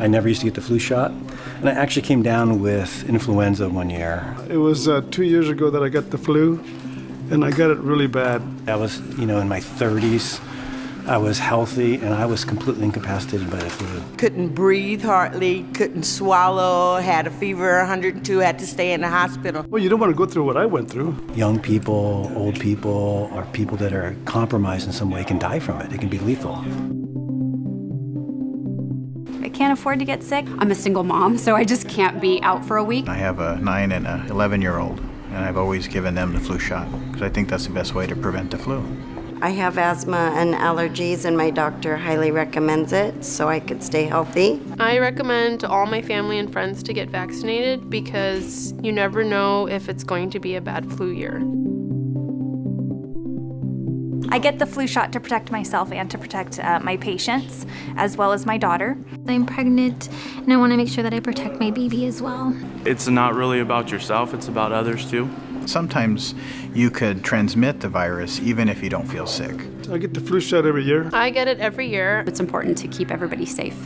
I never used to get the flu shot. And I actually came down with influenza one year. It was uh, two years ago that I got the flu, and I got it really bad. I was, you know, in my 30s. I was healthy and I was completely incapacitated by the flu. Couldn't breathe hardly, couldn't swallow, had a fever 102, had to stay in the hospital. Well, you don't want to go through what I went through. Young people, old people, or people that are compromised in some way can die from it. It can be lethal. I can't afford to get sick. I'm a single mom, so I just can't be out for a week. I have a 9 and a 11 year old, and I've always given them the flu shot because I think that's the best way to prevent the flu. I have asthma and allergies, and my doctor highly recommends it so I could stay healthy. I recommend to all my family and friends to get vaccinated because you never know if it's going to be a bad flu year. I get the flu shot to protect myself and to protect uh, my patients, as well as my daughter. I'm pregnant, and I want to make sure that I protect my baby as well. It's not really about yourself, it's about others too. Sometimes you could transmit the virus even if you don't feel sick. I get the flu shot every year. I get it every year. It's important to keep everybody safe.